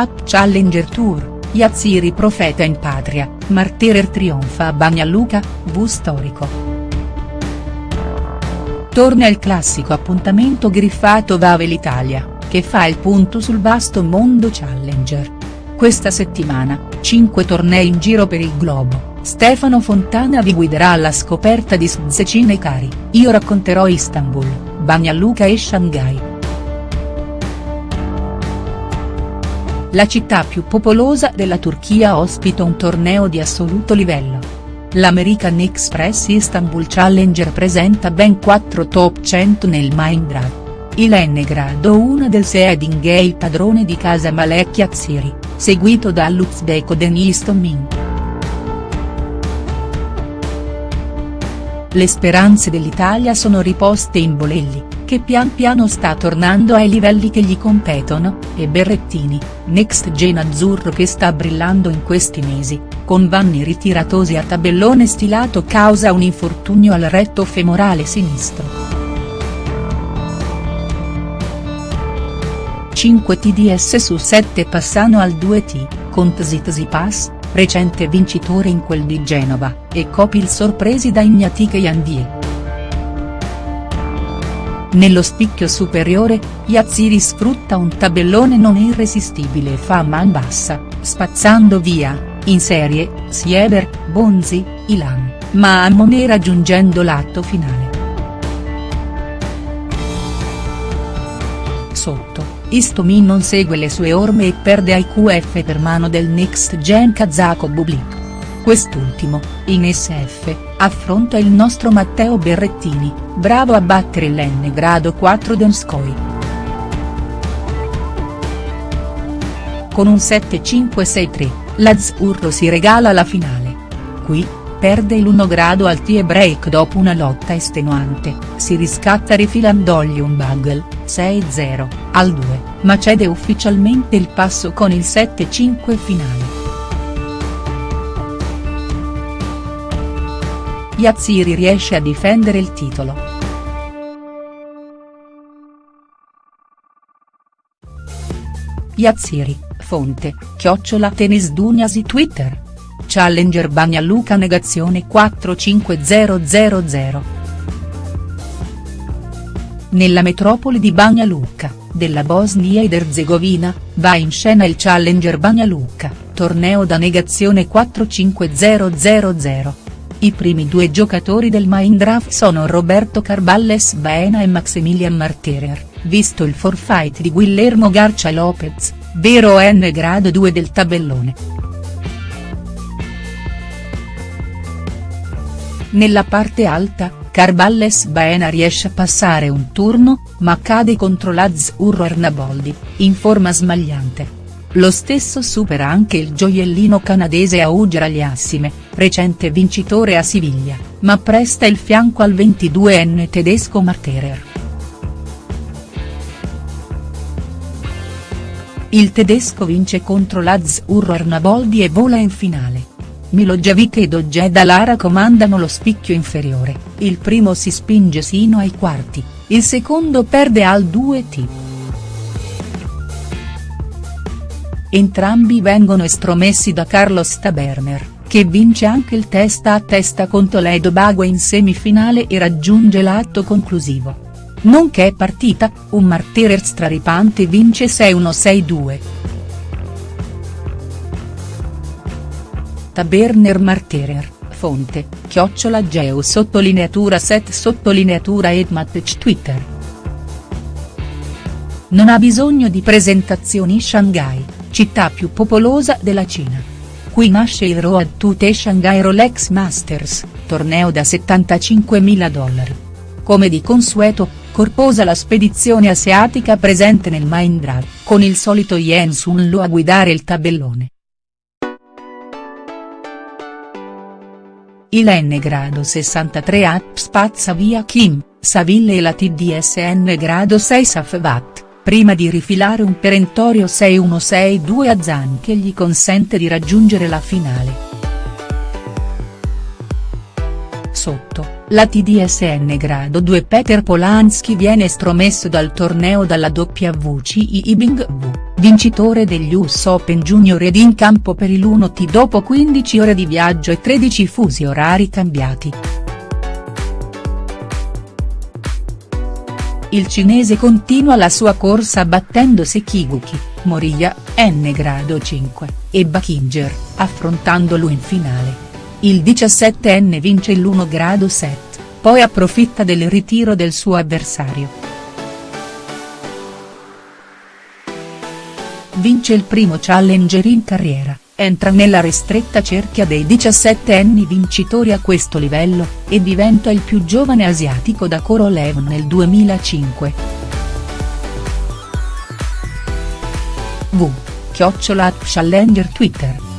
App Challenger Tour, Yazziri profeta in patria, Marterer trionfa a Bagnaluca, V storico. Torna il classico appuntamento griffato Vave l'Italia, che fa il punto sul vasto mondo Challenger. Questa settimana, 5 tornei in giro per il globo, Stefano Fontana vi guiderà alla scoperta di Szecina e Cari, io racconterò Istanbul, Bagnaluca e Shanghai. La città più popolosa della Turchia ospita un torneo di assoluto livello. L'American Express Istanbul Challenger presenta ben 4 top 100 nel Mindrat. Il N grado 1 del seeding è il padrone di casa Malek Yatsiri, seguito dall'Uzbeko Denis Tomin. Le speranze dell'Italia sono riposte in Bolelli, che pian piano sta tornando ai livelli che gli competono, e Berrettini, next gen azzurro che sta brillando in questi mesi, con Vanni ritiratosi a tabellone stilato causa un infortunio al retto femorale sinistro. 5 TDS su 7 passano al 2T, con Tsitsipas, recente vincitore in quel di Genova, e Copil sorpresi da Ignatiche Janvie. Nello spicchio superiore, Yazziri sfrutta un tabellone non irresistibile e fa man bassa, spazzando via, in serie, Sieber, Bonzi, Ilan, ma a Monet raggiungendo l'atto finale. Sotto, Istomin non segue le sue orme e perde ai QF per mano del next gen kazako Bublik. Quest'ultimo, in SF, affronta il nostro Matteo Berrettini, bravo a battere l'N grado 4 Donskoi. Con un 7-5-6-3, l'Azzurro si regala la finale. Qui, perde l'1 grado al tie break dopo una lotta estenuante, si riscatta rifilandogli un bugle, 6-0, al 2, ma cede ufficialmente il passo con il 7-5 finale. Yazziri riesce a difendere il titolo. Yazziri, fonte, chiocciola Tenis Duniasi Twitter. Challenger Bagnaluca negazione 45000. Nella metropoli di Bagnaluca, della Bosnia ed Erzegovina, va in scena il Challenger Bagnaluca, torneo da negazione 45000. I primi due giocatori del Mindraft sono Roberto Carballes Baena e Maximilian Marterer, visto il forfait di Guillermo Garcia Lopez, vero N grado 2 del tabellone. Nella parte alta, Carballes Baena riesce a passare un turno, ma cade contro l'Azzurro Arnaboldi, in forma smagliante. Lo stesso supera anche il gioiellino canadese Auger Aliassime, recente vincitore a Siviglia, ma presta il fianco al 22enne tedesco Marterer. Il tedesco vince contro l'Azzurro Arnaboldi e vola in finale. Milojevic ed Ojeda Lara comandano lo spicchio inferiore, il primo si spinge sino ai quarti, il secondo perde al 2T. Entrambi vengono estromessi da Carlos Taberner, che vince anche il testa a testa con Toledo Bagua in semifinale e raggiunge l'atto conclusivo. Nonché partita, un Marterer straripante vince 6-1-6-2. Taberner Marterer, fonte, chiocciola Geo sottolineatura set sottolineatura Edmatch Twitter. Non ha bisogno di presentazioni Shanghai, città più popolosa della Cina. Qui nasce il Road to the Shanghai Rolex Masters, torneo da 75.000 dollari. Come di consueto, corposa la spedizione asiatica presente nel Mindra, con il solito Yen Sun Lu a guidare il tabellone. Il N grado 63 App spazza via Kim, Saville e la TDSN grado 6 Safvat, prima di rifilare un perentorio 6-1-6-2 a Zan che gli consente di raggiungere la finale. Sotto, la TDSN grado 2 Peter Polanski viene estromesso dal torneo dalla WCI Ibing V, vincitore degli US Open Junior ed in campo per il 1T dopo 15 ore di viaggio e 13 fusi orari cambiati. Il cinese continua la sua corsa battendo Sekiguchi, Moriya, N grado 5, e Bakinger, affrontandolo in finale. Il 17enne vince l'1 grado 7, poi approfitta del ritiro del suo avversario. Vince il primo challenger in carriera, entra nella ristretta cerchia dei 17 anni vincitori a questo livello, e diventa il più giovane asiatico da Korolev nel 2005. V. Chiocciola Challenger Twitter